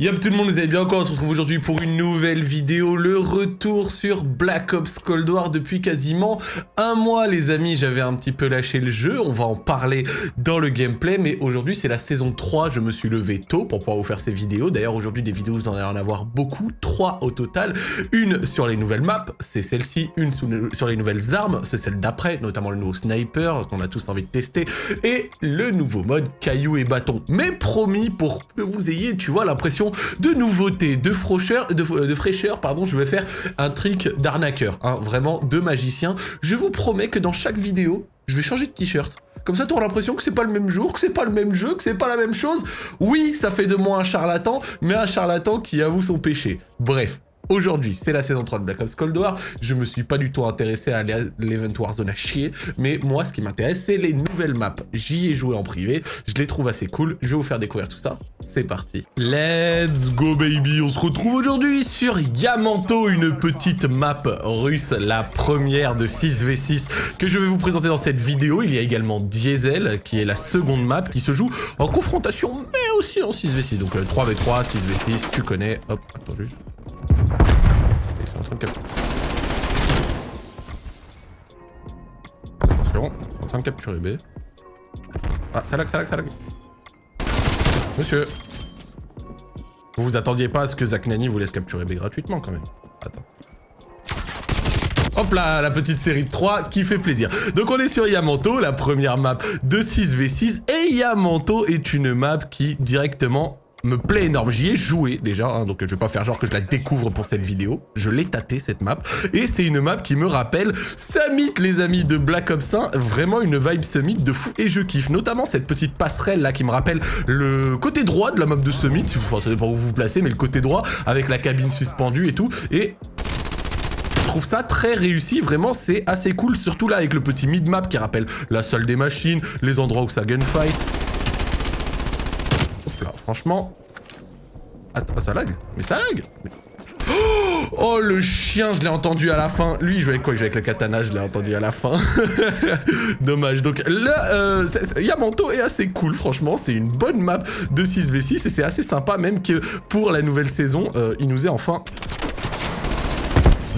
Yop tout le monde, vous allez bien encore On se retrouve aujourd'hui pour une nouvelle vidéo, le retour sur Black Ops Cold War depuis quasiment un mois les amis, j'avais un petit peu lâché le jeu, on va en parler dans le gameplay, mais aujourd'hui c'est la saison 3, je me suis levé tôt pour pouvoir vous faire ces vidéos, d'ailleurs aujourd'hui des vidéos vous en allez en avoir beaucoup, 3 au total, une sur les nouvelles maps, c'est celle-ci, une sur les nouvelles armes, c'est celle d'après, notamment le nouveau sniper qu'on a tous envie de tester, et le nouveau mode caillou et bâton, mais promis pour que vous ayez, tu vois, l'impression de nouveautés, de fraîcheur, de, de fraîcheur, pardon, je vais faire un trick d'arnaqueur, hein, vraiment de magicien. Je vous promets que dans chaque vidéo, je vais changer de t-shirt. Comme ça, tu auras l'impression que c'est pas le même jour, que c'est pas le même jeu, que c'est pas la même chose. Oui, ça fait de moi un charlatan, mais un charlatan qui avoue son péché. Bref, Aujourd'hui, c'est la saison 3 de Black Ops Cold War. Je me suis pas du tout intéressé à l'Event Warzone à chier, mais moi, ce qui m'intéresse, c'est les nouvelles maps. J'y ai joué en privé, je les trouve assez cool. Je vais vous faire découvrir tout ça. C'est parti. Let's go, baby On se retrouve aujourd'hui sur Yamanto, une petite map russe, la première de 6v6 que je vais vous présenter dans cette vidéo. Il y a également Diesel, qui est la seconde map, qui se joue en confrontation, mais aussi en 6v6. Donc 3v3, 6v6, tu connais. Hop, attends juste en train de capturer. Attention, en train de capturer B. Ah, ça lag, ça lag, ça lag. Monsieur. Vous vous attendiez pas à ce que Zach Nani vous laisse capturer B gratuitement quand même. Attends. Hop là, la petite série de 3 qui fait plaisir. Donc on est sur Yamato, la première map de 6v6. Et Yamato est une map qui directement me plaît énorme. J'y ai joué déjà, hein, donc je vais pas faire genre que je la découvre pour cette vidéo. Je l'ai tâté cette map. Et c'est une map qui me rappelle Summit les amis de Black Ops 1. Vraiment une vibe Summit de fou. Et je kiffe notamment cette petite passerelle là qui me rappelle le côté droit de la map de Summit. Enfin, ça dépend où vous vous placez, mais le côté droit avec la cabine suspendue et tout. Et je trouve ça très réussi, vraiment c'est assez cool, surtout là avec le petit mid-map qui rappelle la salle des machines, les endroits où ça gunfight. Franchement... Attends, ça lag Mais ça lag Oh, le chien, je l'ai entendu à la fin. Lui, il jouait avec quoi? Il jouait avec le katana, je l'ai entendu à la fin. Dommage. Donc là, euh, Yamato est assez cool, franchement. C'est une bonne map de 6v6 et c'est assez sympa, même que pour la nouvelle saison, euh, il nous est enfin...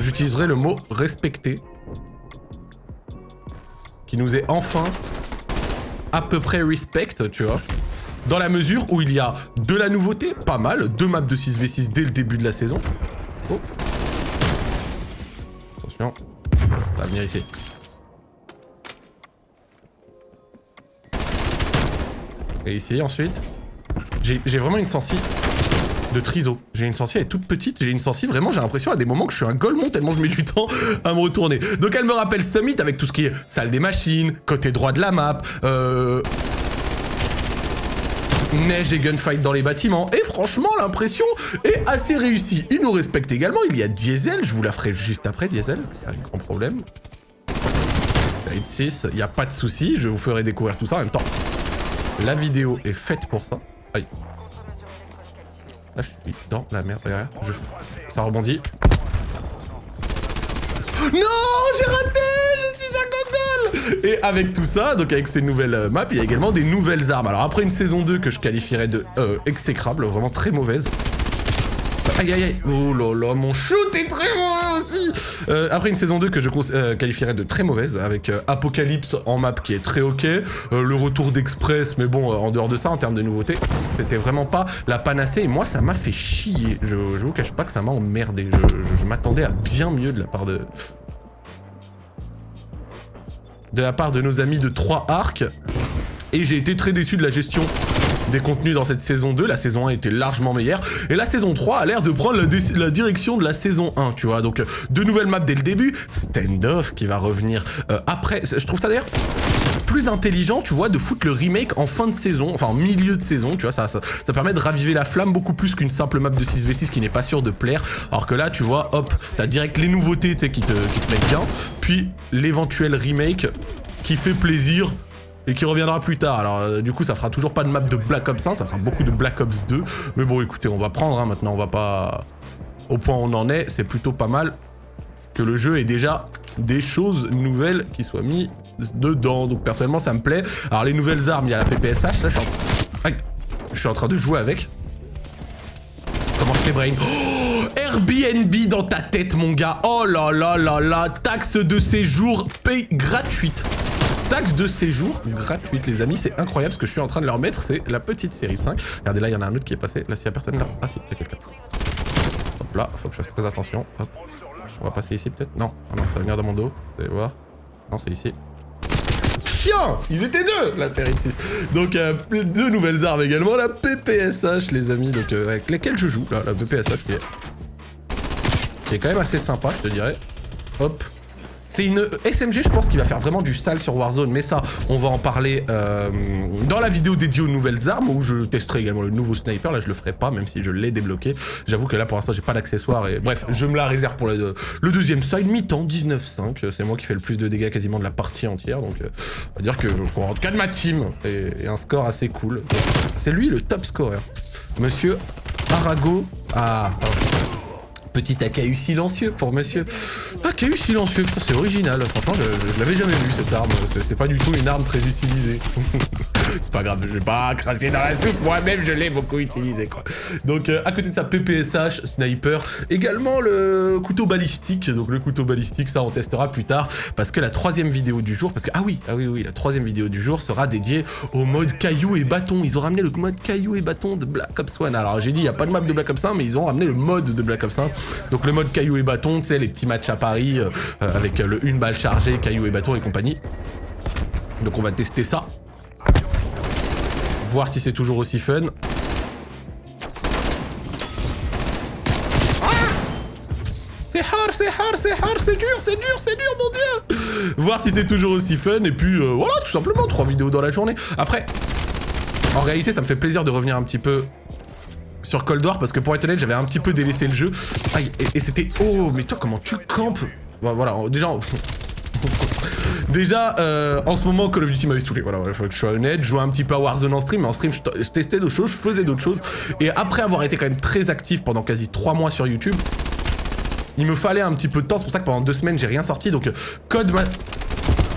J'utiliserai le mot respecté. Qui nous est enfin à peu près respect, tu vois dans la mesure où il y a de la nouveauté, pas mal, deux maps de 6v6 dès le début de la saison. Oh. Attention, ça va venir ici. Et ici ensuite. J'ai vraiment une sensi de triso. J'ai une sensi, elle est toute petite, j'ai une sensi, vraiment j'ai l'impression à des moments que je suis un golemon tellement je mets du temps à me retourner. Donc elle me rappelle Summit avec tout ce qui est salle des machines, côté droit de la map, euh, neige et gunfight dans les bâtiments. Et franchement, l'impression est assez réussie. Il nous respecte également. Il y a Diesel. Je vous la ferai juste après, Diesel. A un grand problème. Fade 6, il n'y a pas de souci. Je vous ferai découvrir tout ça en même temps. La vidéo est faite pour ça. Aïe. Là, je suis dans la merde derrière. Je... Ça rebondit. Non, j'ai raté et avec tout ça, donc avec ces nouvelles euh, maps, il y a également des nouvelles armes. Alors après une saison 2 que je qualifierais de euh, exécrable, vraiment très mauvaise. Aïe aïe aïe Oh là là, mon shoot est très mauvais aussi euh, Après une saison 2 que je qualifierais de très mauvaise, avec Apocalypse en map qui est très ok, le retour d'Express, mais bon, en dehors de ça, en termes de nouveautés, c'était vraiment pas la panacée, et moi ça m'a fait chier. Je vous cache pas que ça m'a emmerdé, je m'attendais à bien mieux de la part de, de la part de nos amis de 3 arcs. Et j'ai été très déçu de la gestion des contenus dans cette saison 2. La saison 1 était largement meilleure. Et la saison 3 a l'air de prendre la, direction de la saison 1, tu vois. Donc, de nouvelles maps dès le début. Standoff qui va revenir euh, après. Je trouve ça d'ailleurs intelligent, tu vois, de foutre le remake en fin de saison, enfin en milieu de saison, tu vois, ça, ça, permet de raviver la flamme beaucoup plus qu'une simple map de 6v6 qui n'est pas sûr de plaire, alors que là, tu vois, hop, t'as direct les nouveautés, qui te, qui te mettent bien, puis l'éventuel remake qui fait plaisir, et qui reviendra plus tard. Alors euh, du coup ça fera toujours pas de map de Black Ops 1, ça fera beaucoup de Black Ops 2. Mais bon écoutez, on va prendre hein, maintenant, on va pas... Au point où on en est, c'est plutôt pas mal que le jeu ait déjà des choses nouvelles qui soient mises dedans. Donc personnellement ça me plaît. Alors les nouvelles armes, il y a la PPSH, là je suis en, je suis en train de jouer avec. les brains. Oh, Airbnb dans ta tête, mon gars. Oh là là là là. Taxe de séjour paye gratuite. Taxe de séjour gratuite, les amis. C'est incroyable ce que je suis en train de leur mettre. C'est la petite série de 5. Regardez, là, il y en a un autre qui est passé. Là, s'il y a personne là. Ah si, il y a quelqu'un. Hop là, faut que je fasse très attention. Hop. On va passer ici peut-être? Non, ah non, ça va venir dans mon dos. Vous allez voir. Non, c'est ici. Ils étaient deux, la série 6. Donc, euh, deux nouvelles armes également. La PPSH, les amis, donc, euh, avec lesquelles je joue. Là, la PPSH qui est... qui est quand même assez sympa, je te dirais. Hop. C'est une SMG, je pense, qui va faire vraiment du sale sur Warzone, mais ça, on va en parler euh, dans la vidéo dédiée aux nouvelles armes, où je testerai également le nouveau sniper, là je le ferai pas, même si je l'ai débloqué. J'avoue que là, pour l'instant, j'ai pas d'accessoires, et bref, je me la réserve pour le, le deuxième side, mi-temps, 19-5, c'est moi qui fais le plus de dégâts quasiment de la partie entière, donc euh, on va dire que, en tout cas de ma team, et, un score assez cool. C'est lui le top scorer. Monsieur Arago... Ah... Petit AKU silencieux pour monsieur. AKU silencieux, c'est original, franchement je, l'avais jamais vu cette arme, c'est pas du tout une arme très utilisée. c'est pas grave, je vais pas cracher dans la soupe, moi-même je l'ai beaucoup utilisé quoi. Donc euh, à côté de ça, PPSH, sniper, également le couteau balistique, donc le couteau balistique ça on testera plus tard, parce que la troisième vidéo du jour, parce que ah oui, ah oui oui, la troisième vidéo du jour sera dédiée au mode caillou et bâton, ils ont ramené le mode caillou et bâton de Black Ops 1, alors j'ai dit il y a pas de map de Black Ops 1, mais ils ont ramené le mode de Black Ops 1, donc le mode caillou et bâton, tu sais, les petits matchs à Paris, euh, avec le une balle chargée, caillou et bâton et compagnie. Donc on va tester ça. Voir si c'est toujours aussi fun. C'est hard, c'est hard, c'est hard, c'est dur, c'est dur, c'est dur, mon dieu Voir si c'est toujours aussi fun, et puis euh, voilà, tout simplement, trois vidéos dans la journée. Après, en réalité, ça me fait plaisir de revenir un petit peu sur Cold War parce que pour être honnête, j'avais un petit peu délaissé le jeu. Et, c'était... Oh, mais toi, comment tu campes? Bon, voilà, déjà... Déjà, euh, en ce moment, Call of Duty m'avait saoulé. Voilà, il faut que je sois honnête. Je jouais un petit peu à Warzone en stream, mais en stream, je, testais d'autres choses, je faisais d'autres choses. Et après avoir été quand même très actif pendant quasi 3 mois sur YouTube, il me fallait un petit peu de temps. C'est pour ça que pendant 2 semaines, j'ai rien sorti. Donc, Code m'a...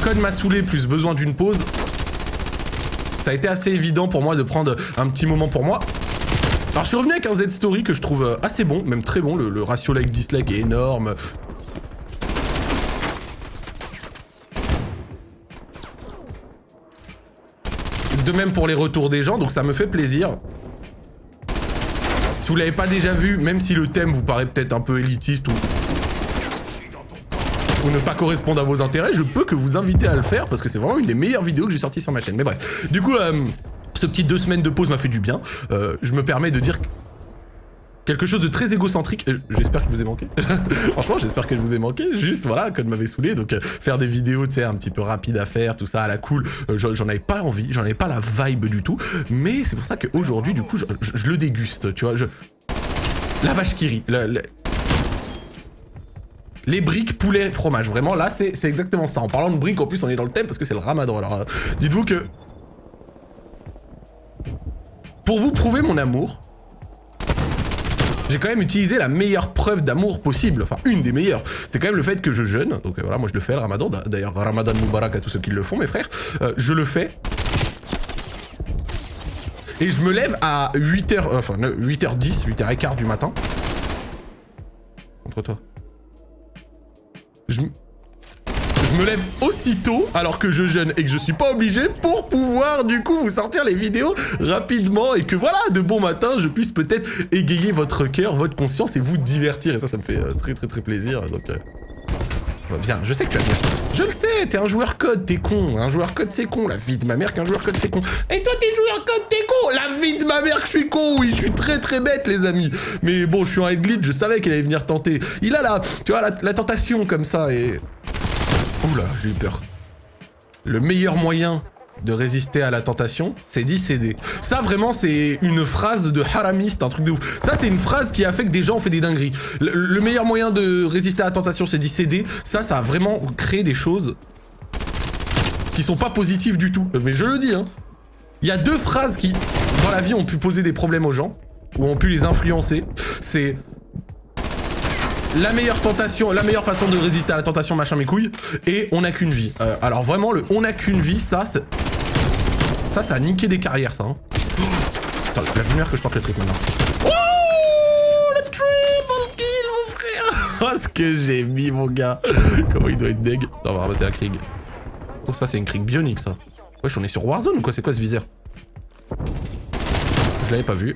Code m'a saoulé, plus besoin d'une pause. Ça a été assez évident pour moi de prendre un petit moment pour moi. Alors je suis revenu avec un Z-Story que je trouve euh, assez bon, même très bon, le, ratio like-dislike est énorme. De même pour les retours des gens, donc ça me fait plaisir. Si vous l'avez pas déjà vu, même si le thème vous paraît peut-être un peu élitiste ou... ou ne pas correspondre à vos intérêts, je peux que vous inviter à le faire parce que c'est vraiment une des meilleures vidéos que j'ai sorties sur ma chaîne. Mais bref, du coup, euh, ce petit deux semaines de pause m'a fait du bien. Euh, je me permets de dire quelque chose de très égocentrique. J'espère que je vous ai manqué. Franchement, j'espère que je vous ai manqué. Juste, voilà, Code m'avait saoulé. Donc, euh, faire des vidéos, tu sais, un petit peu rapides à faire, tout ça à la cool. Euh, j'en avais pas envie, j'en avais pas la vibe du tout. Mais c'est pour ça qu'aujourd'hui, du coup, je, le déguste, tu vois. La vache qui rit. Les briques, poulet, fromage. Vraiment, là, c'est exactement ça. En parlant de briques, en plus, on est dans le thème parce que c'est le ramadan. Alors, dites-vous que pour vous prouver mon amour, j'ai quand même utilisé la meilleure preuve d'amour possible, enfin une des meilleures. C'est quand même le fait que je jeûne, donc euh, voilà, moi je le fais le ramadan, d'ailleurs ramadan Moubarak à tous ceux qui le font mes frères, euh, je le fais. Et je me lève à 8h, euh, enfin 8h10, 8h15 du matin. Contre toi. Je je me lève aussitôt alors que je jeûne et que je suis pas obligé pour pouvoir du coup vous sortir les vidéos rapidement et que voilà, de bon matin, je puisse peut-être égayer votre cœur, votre conscience et vous divertir. Et ça, ça me fait euh, très très très plaisir. Donc, euh, viens, je sais que tu vas venir. Je le sais, t'es un joueur code, t'es con. Un joueur code, c'est con. La vie de ma mère qu'un joueur code, c'est con. Et toi, t'es joueur code, t'es con. La vie de ma mère que je suis con. Oui, je suis très très bête, les amis. Mais bon, je suis un glitch, je savais qu'il allait venir tenter. Il a la, tu vois, la tentation comme ça et... Oula, j'ai eu peur. Le meilleur moyen de résister à la tentation, c'est d'y céder. Ça, vraiment, c'est une phrase de haramiste, un truc de ouf. Ça, c'est une phrase qui a fait que des gens ont fait des dingueries. Le, meilleur moyen de résister à la tentation, c'est d'y céder. Ça, ça a vraiment créé des choses qui sont pas positives du tout. Mais je le dis, hein. Il y a deux phrases qui, dans la vie, ont pu poser des problèmes aux gens, ou ont pu les influencer. C'est la meilleure tentation, la meilleure façon de résister à la tentation, machin mes couilles, et on n'a qu'une vie. Euh, alors vraiment, le on n'a qu'une vie, ça, ça, ça a niqué des carrières, ça. Hein. Attends, la lumière que je tente le trick maintenant. Oh Le que j'ai mis, mon gars Comment il doit être deg Non, on va ramasser la Krieg. Oh, ça, c'est une Krieg bionique, ça. Wesh, on est sur Warzone ou quoi? C'est quoi ce viseur? Je l'avais pas vu.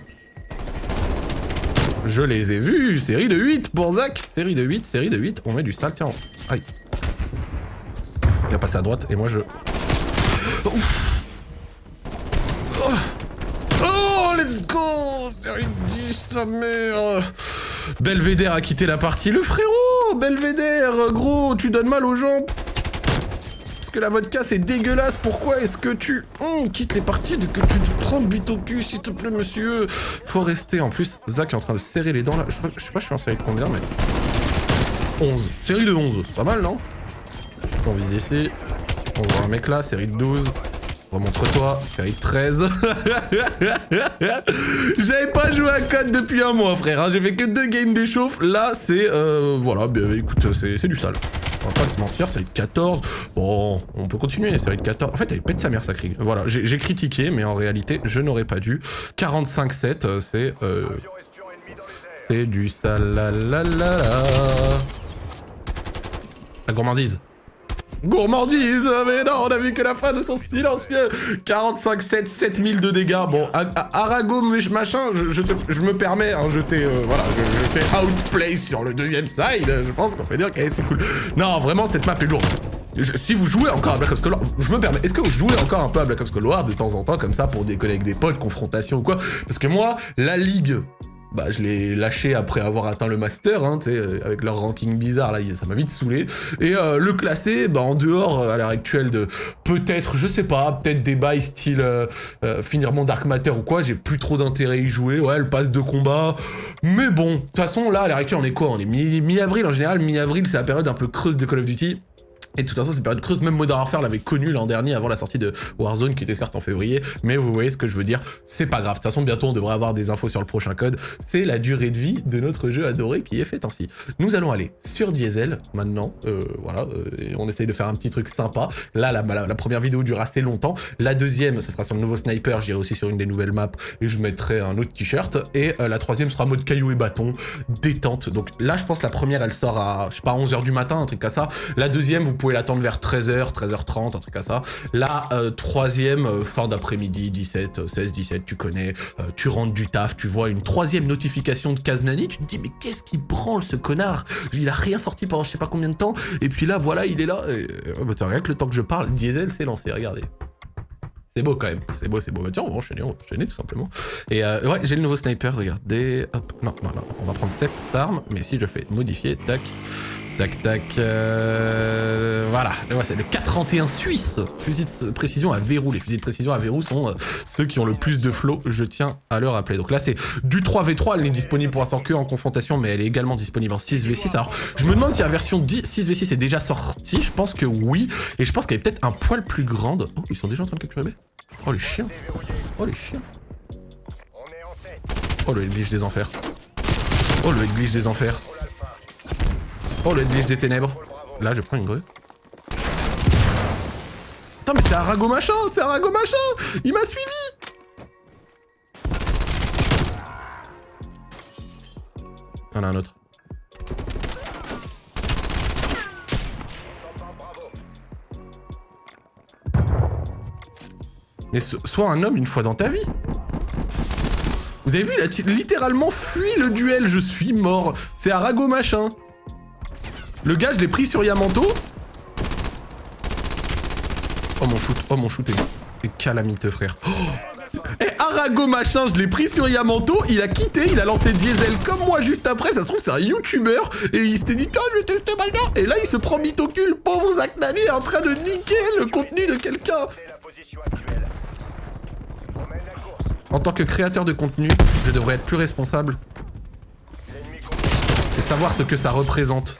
Je les ai vus Série de 8 pour Zach Série de 8, série de 8. On met du sale. Tiens, aïe. Il a passé à droite et moi je... Ouf. Oh. oh, let's go Série 10, sa mère Belvédère a quitté la partie. Le frérot Belvédère, gros, tu donnes mal aux gens la vodka c'est dégueulasse, pourquoi est-ce que tu hum, quittes les parties de que tu te prends bite au cul s'il te plaît monsieur? Faut rester, en plus Zach est en train de serrer les dents là, je, sais pas je suis en série de combien mais... 11, série de 11, c'est pas mal non? On vise ici, on voit un mec là, série de 12, Remontre-toi, série de 13. J'avais pas joué à code depuis un mois, frère. Hein. J'ai fait que deux games d'échauffe. Là, c'est... Euh, voilà, écoute, c'est du sale. On va pas se mentir, série de 14. Bon, on peut continuer, série de 14. En fait, elle pète sa mère, sa Krieg. Voilà, j'ai critiqué, mais en réalité, je n'aurais pas dû. 45-7, euh, c'est... Euh, c'est du salalalala. La gourmandise. Gourmandise Mais non, on a vu que la fin de son silencieux 45-7, 7000 de dégâts. Bon, Arago, machin, je, je, me permets, hein, je t'ai, euh, voilà, je, outplay sur le deuxième side. Je pense qu'on peut dire que c'est cool. Non, vraiment, cette map est lourde. si vous jouez encore à Black Ops Cold War, je me permets, est-ce que vous jouez encore un peu à Black Ops Cold War de temps en temps, comme ça, pour décoller avec des potes, confrontation ou quoi? Parce que moi, la ligue bah, je l'ai lâché après avoir atteint le master, hein, sais, avec leur ranking bizarre, là, ça m'a vite saoulé. Et euh, le classer, bah, en dehors, à l'heure actuelle, de peut-être, je sais pas, peut-être des bails style euh, euh, finir mon Dark Matter ou quoi, j'ai plus trop d'intérêt à y jouer, ouais, le passe de combat. Mais bon, de toute façon, là, à l'heure actuelle, on est quoi? On est mi-avril, en général, mi-avril, c'est la période un peu creuse de Call of Duty. Et de toute façon, cette période creuse, même Modern Warfare l'avait connu l'an dernier avant la sortie de Warzone, qui était certes en février, mais vous voyez ce que je veux dire, c'est pas grave. De toute façon, bientôt, on devrait avoir des infos sur le prochain code. C'est la durée de vie de notre jeu adoré qui est fait ainsi. Nous allons aller sur Diesel, maintenant, euh, voilà, euh, on essaye de faire un petit truc sympa. Là, la, la, première vidéo dure assez longtemps. La deuxième, ce sera sur le nouveau sniper, j'irai aussi sur une des nouvelles maps, et je mettrai un autre t-shirt. Et euh, la troisième sera mode caillou et bâton, détente. Donc là, je pense la première, elle sort à, je sais pas, 11h du matin, un truc comme ça. La deuxième, vous pouvez l'attendre vers 13h, 13h30, un truc à ça. La euh, troisième, euh, fin d'après-midi, 17, 16, 17, tu connais, euh, tu rentres du taf, tu vois une troisième notification de Kaznani, tu te dis mais qu'est-ce qui branle ce connard? Il a rien sorti pendant je sais pas combien de temps, et puis là voilà, il est là. Et, bah, rien que le temps que je parle, Diesel s'est lancé, regardez. C'est beau quand même, c'est beau, c'est beau. Bah tiens, on va enchaîner, on va enchaîner tout simplement. Et ouais, j'ai le nouveau sniper, regardez. Hop, non, non, non, on va prendre cette arme, mais si je fais modifier, tac, Tac, tac. Euh, voilà, c'est le 431 suisse. Fusil de précision à verrou. Les fusils de précision à verrou sont euh, ceux qui ont le plus de flow, je tiens à le rappeler. Donc là, c'est du 3v3. Elle n'est disponible pour l'instant que en confrontation, mais elle est également disponible en 6v6. Alors, je me demande si la version 10, 6v6 est déjà sortie. Je pense que oui. Et je pense qu'elle est peut-être un poil plus grande. Oh, ils sont déjà en train de capturer B Oh, les chiens. Oh, les chiens. Oh, le glitch des enfers. Oh, le glitch des enfers. Oh, le glitch des ténèbres. Là, je prends une grue. Attends, mais c'est Arago machin C'est Arago machin Il m'a suivi Il y en a un autre. Mais sois un homme une fois dans ta vie Vous avez vu, il a littéralement fui le duel, je suis mort. C'est Arago machin. Le gars, je l'ai pris sur Yamato. Oh mon shoot, oh mon shoot est, calamiteux, frère. Oh et Arago machin, je l'ai pris sur Yamato, il a quitté, il a lancé Diesel comme moi juste après, ça se trouve c'est un YouTuber, et il s'était dit, je vais tester malin, et là il se prend mitocule, pauvre Zach Nani est en train de niquer le contenu de quelqu'un. En tant que créateur de contenu, je devrais être plus responsable et savoir ce que ça représente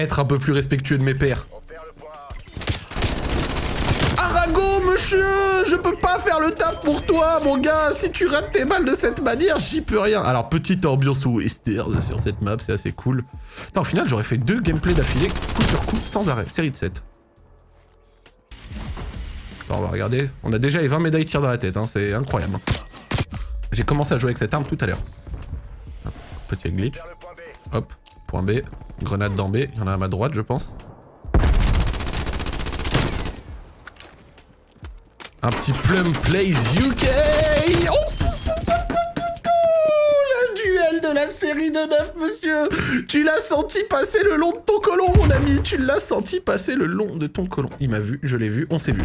être un peu plus respectueux de mes pères. Arago, monsieur Je peux pas faire le taf pour toi, mon gars Si tu rates tes balles de cette manière, j'y peux rien. Alors, petite ambiance western sur cette map, c'est assez cool. Attends, au final, j'aurais fait deux gameplays d'affilée, coup sur coup, sans arrêt. Série de 7. Attends, on va regarder. On a déjà les 20 médailles tir dans la tête, hein, c'est incroyable. J'ai commencé à jouer avec cette arme tout à l'heure. Petit glitch. Hop, point B. Grenade dans B. Il y en a à ma droite, je pense. Un petit Plum Plays UK oh Le duel de la série de 9, monsieur Tu l'as senti passer le long de ton colon, mon ami Tu l'as senti passer le long de ton colon. Il m'a vu, je l'ai vu, on s'est vu.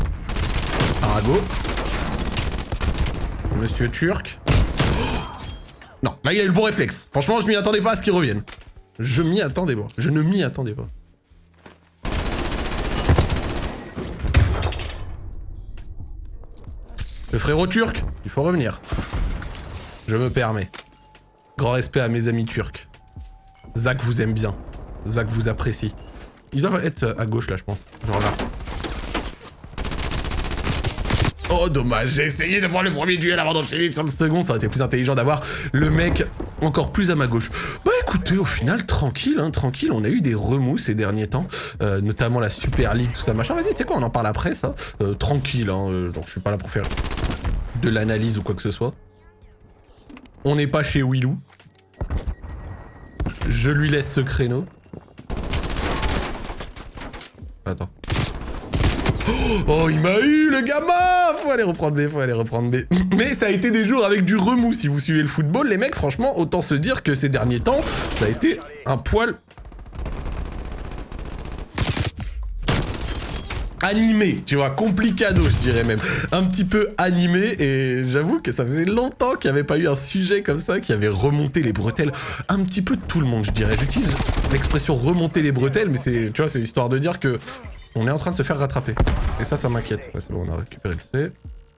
Arago. Monsieur Turc. Non, là il a eu le bon réflexe. Franchement, je m'y attendais pas à ce qu'il revienne. Je m'y attendais pas. Je ne m'y attendais pas. Le frérot turc, il faut revenir. Je me permets. Grand respect à mes amis turcs. Zach vous aime bien. Zach vous apprécie. Ils doivent être à gauche là, je pense. Genre là. Oh dommage, j'ai essayé de prendre le premier duel avant d'enchaîner sur le second, ça aurait été plus intelligent d'avoir le mec encore plus à ma gauche. Bah écoutez, au final, tranquille, hein, tranquille, on a eu des remous ces derniers temps, euh, notamment la Super League, tout ça, machin. Vas-y, tu sais quoi, on en parle après, ça. Euh, tranquille, hein, euh, je suis pas là pour faire de l'analyse ou quoi que ce soit. On n'est pas chez Willou. Je lui laisse ce créneau. Attends. Oh, il m'a eu, le gamin Faut aller reprendre B, faut aller reprendre B. Mais ça a été des jours avec du remous, si vous suivez le football, les mecs, franchement, autant se dire que ces derniers temps, ça a été un poil... animé, tu vois, complicado, je dirais même. Un petit peu animé, et j'avoue que ça faisait longtemps qu'il n'y avait pas eu un sujet comme ça qui avait remonté les bretelles un petit peu tout le monde, je dirais. J'utilise l'expression remonter les bretelles, mais c'est, tu vois, c'est histoire de dire que on est en train de se faire rattraper. Et ça, ça m'inquiète. C'est bon, on a récupéré le C.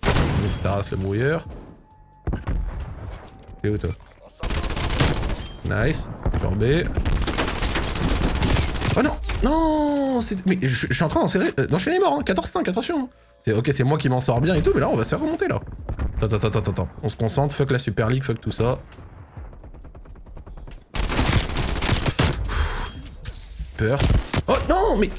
On tasse le brouilleur. T'es où toi? Nice. Sur B. Oh non Non Mais je, suis en train d'enchaîner les morts, hein. 14-5, attention Ok, c'est moi qui m'en sors bien et tout, mais là, on va se faire remonter, là. Attends, attends, attends, attends. On se concentre, fuck la Super League, fuck tout ça. Peur. Oh non, mais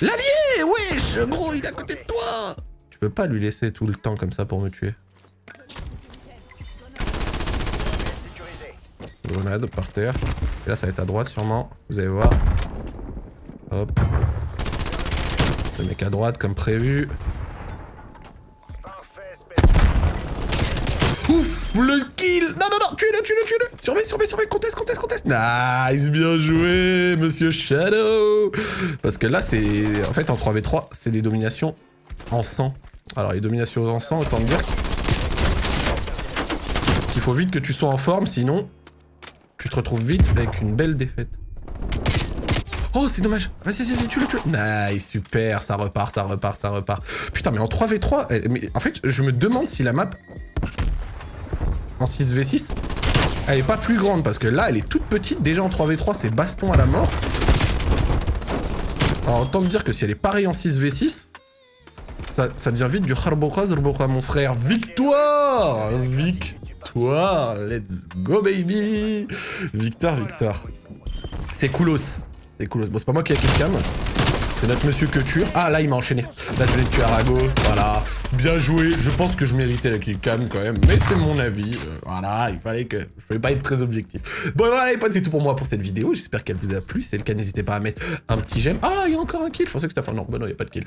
L'allié Wesh Gros, il est à côté de toi Tu peux pas lui laisser tout le temps comme ça pour me tuer. Grenade par terre. Et là, ça va être à droite sûrement. Vous allez voir. Hop. Le mec à droite comme prévu. Ouf, le kill Non, non, non, tuez-le, tuez-le, tuez-le Surveille, surveille, surveille, conteste, conteste, conteste Nice, bien joué, monsieur Shadow Parce que là, c'est... En fait, en 3v3, c'est des dominations en sang. Alors, les dominations en sang, autant dire qu'il faut vite que tu sois en forme, sinon, tu te retrouves vite avec une belle défaite. Oh, c'est dommage. Vas-y, vas-y, vas-y, tue-le, tue Nice, super, ça repart, ça repart, ça repart. Putain, mais en 3v3, eh, en fait, je me demande si la map en 6v6, elle est pas plus grande parce que là, elle est toute petite. Déjà en 3v3, c'est baston à la mort. Alors autant te dire que si elle est pareille en 6v6, ça, devient vite du Harboka mon frère. Victoire Victoire Let's go baby Victoire, victoire. C'est coolos. C'est coolos. Bon, c'est pas moi qui ai quelqu'un. C'est notre monsieur que tue. Ah, là, il m'a enchaîné. Là, je vais tuer Arago. Voilà. Bien joué. Je pense que je méritais la killcam quand même. Mais c'est mon avis. Euh, voilà, il fallait que... Je pouvais pas être très objectif. Bon, voilà les potes, c'est tout pour moi pour cette vidéo. J'espère qu'elle vous a plu. Si c'est le cas, n'hésitez pas à mettre un petit j'aime. Ah, il y a encore un kill. Je pensais que c'était... Enfin, non, bah non, il n'y a pas de kill.